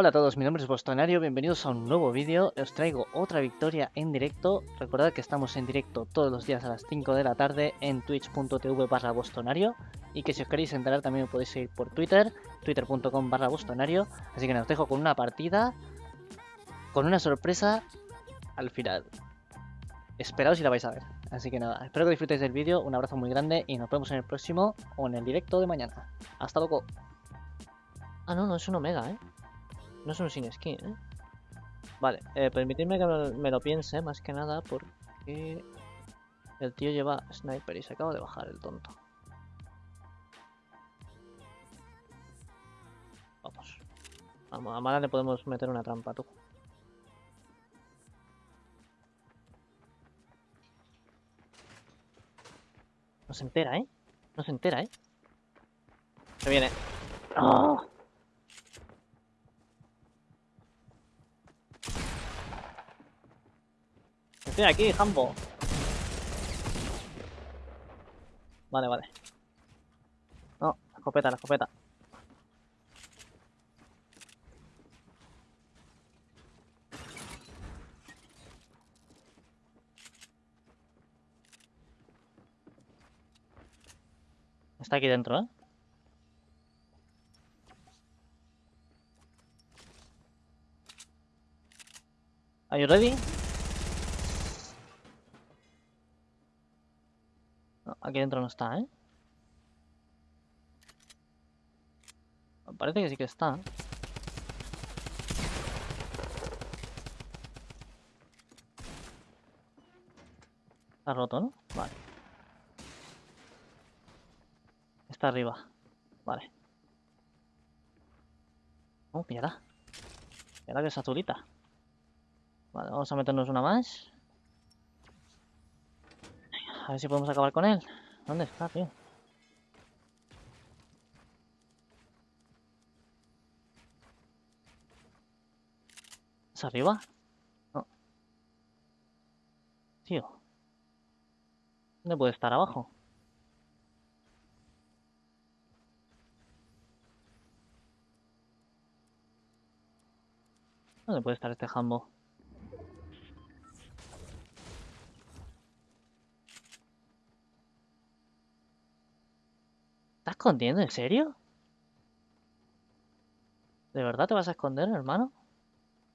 Hola a todos, mi nombre es Bostonario, bienvenidos a un nuevo vídeo, os traigo otra victoria en directo, recordad que estamos en directo todos los días a las 5 de la tarde en twitch.tv barra bostonario. Y que si os queréis enterar también me podéis seguir por Twitter, twitter.com barra bostonario, así que nos dejo con una partida, con una sorpresa al final, esperaos si la vais a ver, así que nada, espero que disfrutéis del vídeo, un abrazo muy grande y nos vemos en el próximo o en el directo de mañana, hasta luego. Ah no, no es un omega, eh. No es un sin skin, ¿eh? Vale, eh, permitidme que me lo piense, más que nada, porque el tío lleva sniper y se acaba de bajar el tonto. Vamos. Vamos, a Mara le podemos meter una trampa, tú. No se entera, ¿eh? No se entera, ¿eh? Se viene. ¡Oh! Estoy aquí, Jambo. Vale, vale. No, la escopeta, la escopeta. Está aquí dentro, ¿eh? Aquí dentro no está, ¿eh? Parece que sí que está. Está roto, ¿no? Vale. Está arriba. Vale. Oh, mira. Mira que es azulita. Vale, vamos a meternos una más. A ver si podemos acabar con él. ¿Dónde está, tío? ¿Es arriba? No. Tío. ¿Dónde puede estar abajo? ¿Dónde puede estar este jambo? Escondiendo? ¿En serio? ¿De verdad te vas a esconder, hermano?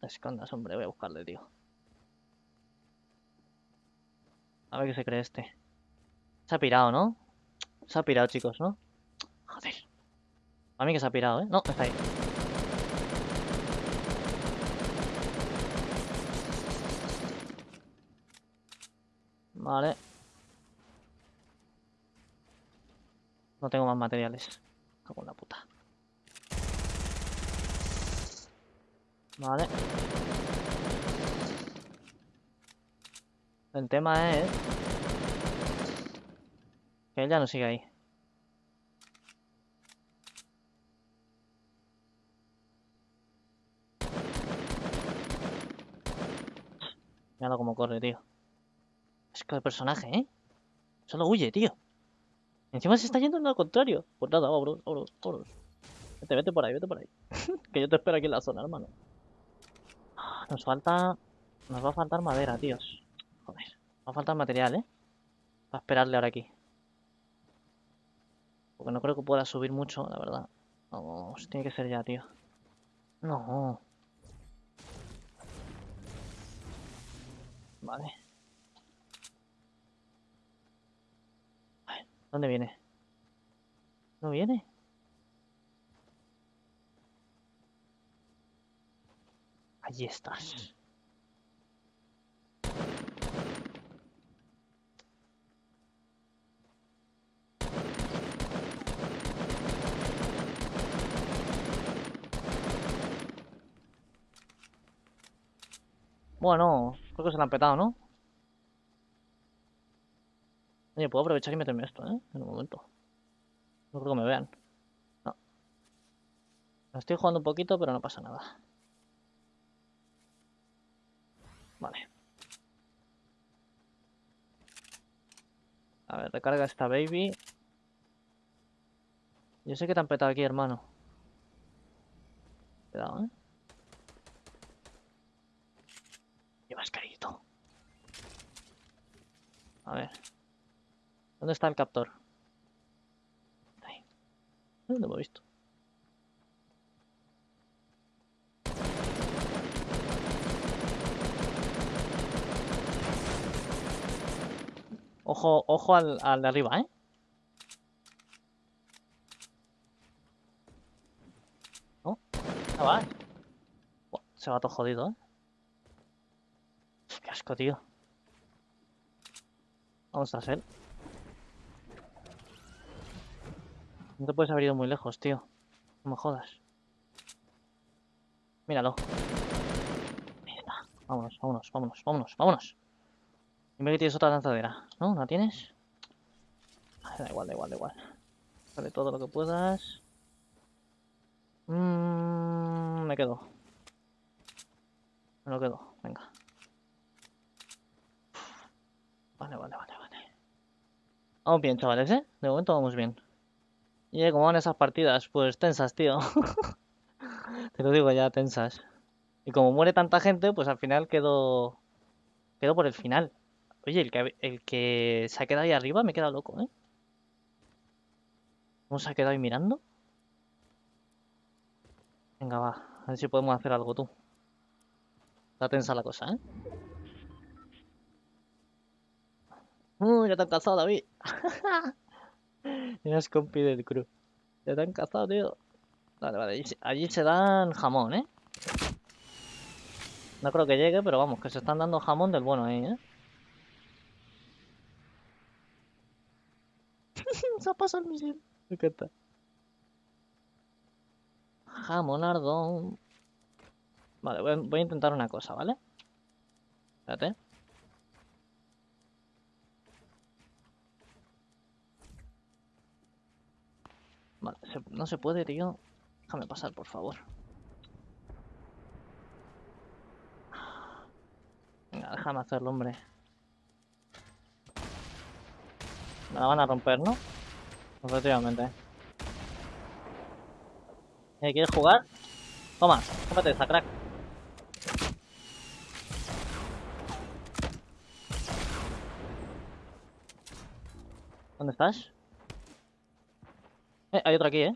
escondas, hombre. Voy a buscarle, tío. A ver qué se cree este. Se ha pirado, ¿no? Se ha pirado, chicos, ¿no? Joder. A mí que se ha pirado, ¿eh? No, está ahí. Vale. No tengo más materiales. Cago en la puta. Vale. El tema es... Que ella no sigue ahí. Mira cómo corre, tío. Es que el personaje, ¿eh? Solo huye, tío. Encima se está yendo en al contrario. Pues nada, vámonos, vámonos. Vete, vete por ahí, vete por ahí. que yo te espero aquí en la zona, hermano. Nos falta... Nos va a faltar madera, tíos. Joder. Nos va a faltar material, ¿eh? Para esperarle ahora aquí. Porque no creo que pueda subir mucho, la verdad. Vamos, tiene que ser ya, tío. No. Vale. ¿Dónde viene? ¿No viene? Allí estás. Bueno, creo que se la han petado, ¿no? Oye, puedo aprovechar y meterme esto, ¿eh? En un momento. No creo que me vean. No. Estoy jugando un poquito, pero no pasa nada. Vale. A ver, recarga esta baby. Yo sé que te han petado aquí, hermano. Cuidado, ¿eh? Llevas carito. A ver. ¿Dónde está el captor? Ahí. ¿Dónde lo he visto? Ojo, ojo al, al de arriba, ¿eh? ¿No? Ah, va. Se va todo jodido, ¿eh? Qué asco, tío. Vamos tras él. No te puedes haber ido muy lejos, tío. No me jodas. Míralo. Ahí está. Vámonos, vámonos, vámonos, vámonos, vámonos. Dime que tienes otra lanzadera. ¿No? ¿No tienes? Ah, Da igual, da igual, da igual. Dale todo lo que puedas. Mm, me quedo. Me lo quedo. Venga. Vale, vale, vale, vale. Vamos bien, chavales, ¿eh? De momento vamos bien. Y ¿cómo van esas partidas? Pues tensas, tío. Te lo digo ya, tensas. Y como muere tanta gente, pues al final quedo... Quedo por el final. Oye, el que, el que se ha quedado ahí arriba me queda loco, ¿eh? ¿Cómo se ha quedado ahí mirando? Venga, va. A ver si podemos hacer algo tú. Está tensa la cosa, ¿eh? Uh, ya te han cazado, David. Eres compi del crew. Ya te han cazado, tío. Vale, vale. Allí, se- dan jamón, ¿eh? No creo que llegue, pero vamos, que se están dando jamón del bueno ahí, ¿eh? se ha pasado el misil. Me encanta. Jamonardo. Vale, voy a, voy a intentar una cosa, ¿vale? Espérate. No se puede, tío. Déjame pasar, por favor. Venga, déjame hacerlo, hombre. Me la van a romper, ¿no? Efectivamente. Eh, ¿Quieres jugar? Toma, cómete esa, crack. ¿Dónde estás? Eh, hay otro aquí, ¿eh?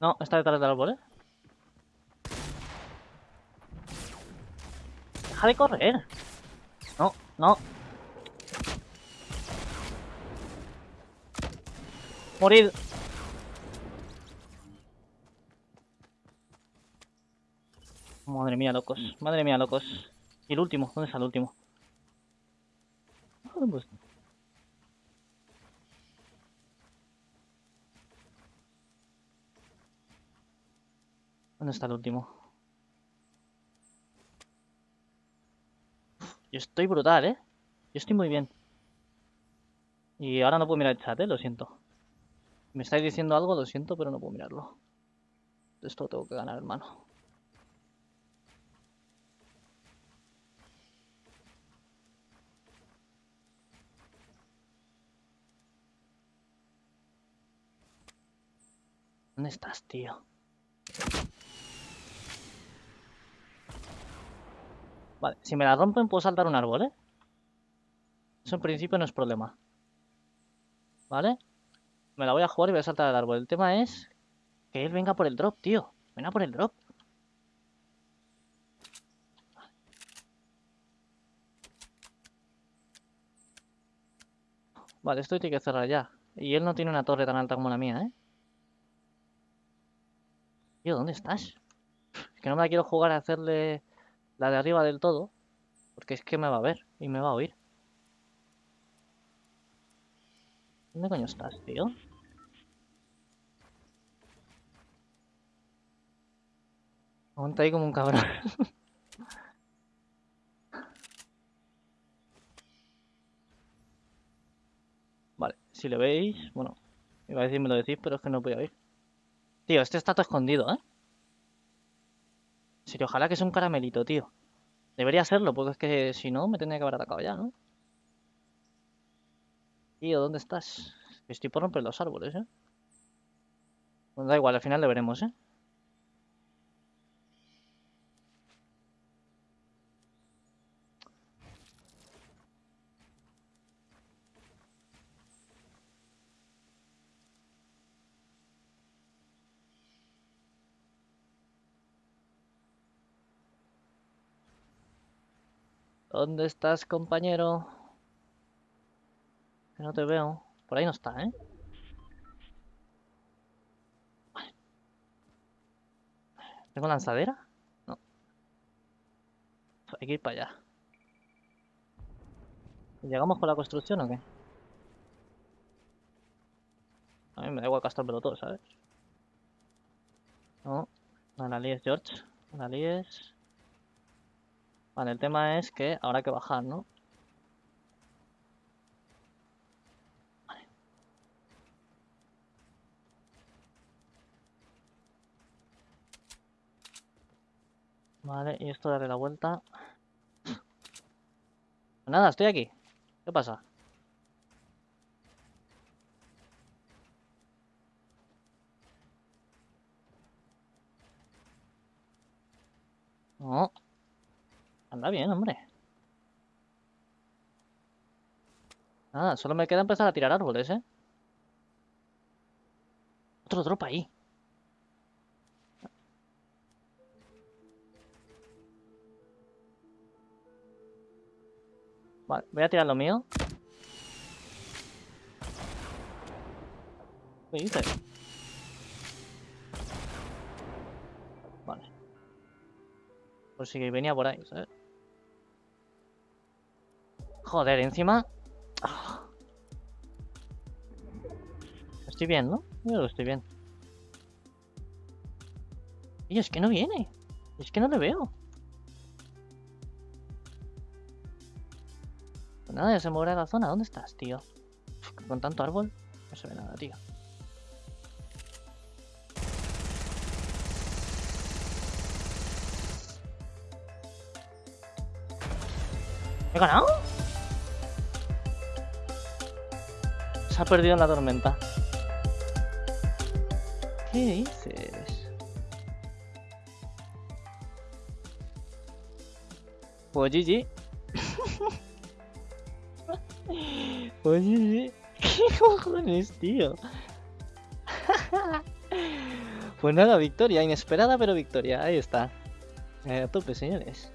No, está detrás del árbol, ¿eh? Deja de correr. No, no. Morir. Madre mía, locos. Madre mía, locos. ¿Y el último? ¿Dónde está el último? Joder, pues. ¿Dónde está el último? Yo estoy brutal, ¿eh? Yo estoy muy bien. Y ahora no puedo mirar el chat, ¿eh? Lo siento. Me estáis diciendo algo, lo siento, pero no puedo mirarlo. Esto lo tengo que ganar, hermano. ¿Dónde estás, tío? Vale, si me la rompen puedo saltar un árbol, ¿eh? Eso en principio no es problema. ¿Vale? Me la voy a jugar y voy a saltar al árbol. El tema es que él venga por el drop, tío. Venga por el drop. Vale, esto tiene que cerrar ya. Y él no tiene una torre tan alta como la mía, ¿eh? ¿Dónde estás? Es que no me la quiero jugar a hacerle la de arriba del todo. Porque es que me va a ver y me va a oír. ¿Dónde coño estás, tío? Aguanta ahí como un cabrón. Vale, si lo veis, bueno, iba a decir me lo decís, pero es que no voy a oír. Tío, este está todo escondido, ¿eh? Ojalá que sea un caramelito, tío. Debería serlo, porque es que si no me tendría que haber atacado ya, ¿no? Tío, ¿dónde estás? Estoy por romper los árboles, ¿eh? Pues da igual, al final le veremos, ¿eh? ¿Dónde estás, compañero? Que no te veo. Por ahí no está, ¿eh? ¿Tengo lanzadera? No. Hay que ir para allá. ¿Llegamos con la construcción o qué? A mí me da igual gastármelo todo, ¿sabes? No, no George. No. Vale, el tema es que habrá que bajar, ¿no? Vale, y esto darle la vuelta. Pues nada, estoy aquí. ¿Qué pasa? No. Anda bien, hombre. Nada, solo me queda empezar a tirar árboles, ¿eh? Otro drop ahí. Vale, voy a tirar lo mío. ¿Qué dices? Vale. Por si venía por ahí, ¿sabes? Joder, encima... Estoy bien, ¿no? Yo estoy bien. Y es que no viene. Es que no le veo. Pues nada, ya se moverá la zona. ¿Dónde estás, tío? Con tanto árbol no se ve nada, tío. ¿He ganado? Se ha perdido en la tormenta. ¿Qué dices? Pues GG. pues GG. ¿Qué cojones, tío? pues nada, victoria. Inesperada, pero victoria. Ahí está. Eh, a tope, señores.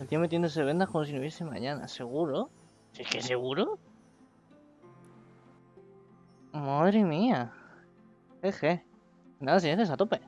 El tío metiéndose vendas como si no hubiese mañana. ¿Seguro? ¿Es que seguro? Madre mía. Eje. Nada, señores, a tope.